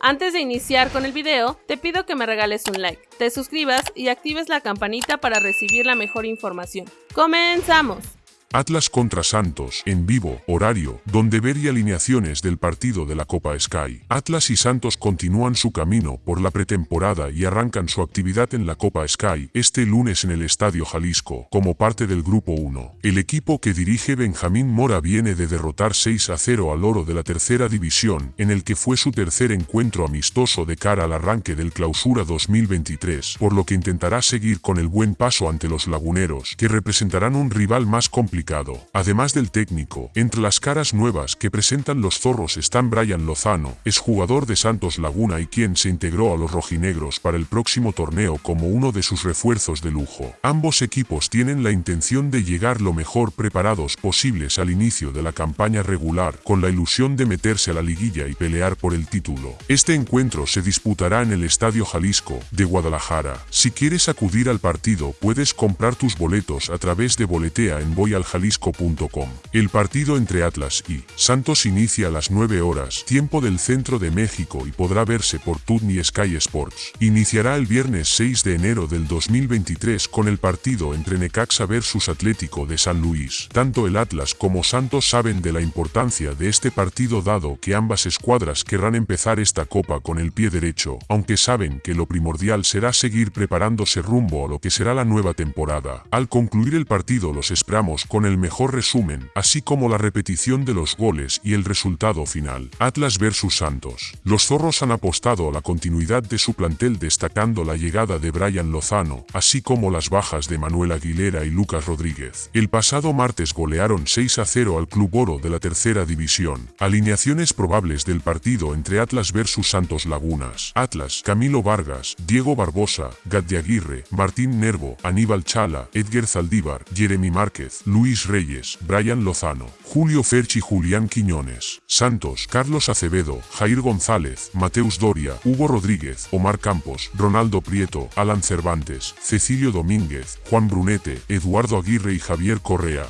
Antes de iniciar con el video, te pido que me regales un like, te suscribas y actives la campanita para recibir la mejor información. ¡Comenzamos! Atlas contra Santos, en vivo, horario, donde ver y alineaciones del partido de la Copa Sky. Atlas y Santos continúan su camino por la pretemporada y arrancan su actividad en la Copa Sky este lunes en el Estadio Jalisco, como parte del Grupo 1. El equipo que dirige Benjamín Mora viene de derrotar 6 a 0 al oro de la tercera división, en el que fue su tercer encuentro amistoso de cara al arranque del Clausura 2023, por lo que intentará seguir con el buen paso ante los laguneros, que representarán un rival más complicado Además del técnico, entre las caras nuevas que presentan los zorros están Brian Lozano, es jugador de Santos Laguna y quien se integró a los rojinegros para el próximo torneo como uno de sus refuerzos de lujo. Ambos equipos tienen la intención de llegar lo mejor preparados posibles al inicio de la campaña regular, con la ilusión de meterse a la liguilla y pelear por el título. Este encuentro se disputará en el Estadio Jalisco, de Guadalajara. Si quieres acudir al partido puedes comprar tus boletos a través de Boletea en Boyal jalisco.com. El partido entre Atlas y Santos inicia a las 9 horas, tiempo del centro de México y podrá verse por Tudni Sky Sports. Iniciará el viernes 6 de enero del 2023 con el partido entre Necaxa versus Atlético de San Luis. Tanto el Atlas como Santos saben de la importancia de este partido dado que ambas escuadras querrán empezar esta copa con el pie derecho, aunque saben que lo primordial será seguir preparándose rumbo a lo que será la nueva temporada. Al concluir el partido los esperamos con con el mejor resumen, así como la repetición de los goles y el resultado final. Atlas vs Santos. Los zorros han apostado a la continuidad de su plantel destacando la llegada de Brian Lozano, así como las bajas de Manuel Aguilera y Lucas Rodríguez. El pasado martes golearon 6 a 0 al Club Oro de la tercera división. Alineaciones probables del partido entre Atlas vs Santos Lagunas. Atlas, Camilo Vargas, Diego Barbosa, Gat Aguirre, Martín Nervo, Aníbal Chala, Edgar Zaldívar, Jeremy Márquez, Luis Luis Reyes, Brian Lozano, Julio Ferchi Julián Quiñones, Santos, Carlos Acevedo, Jair González, Mateus Doria, Hugo Rodríguez, Omar Campos, Ronaldo Prieto, Alan Cervantes, Cecilio Domínguez, Juan Brunete, Eduardo Aguirre y Javier Correa.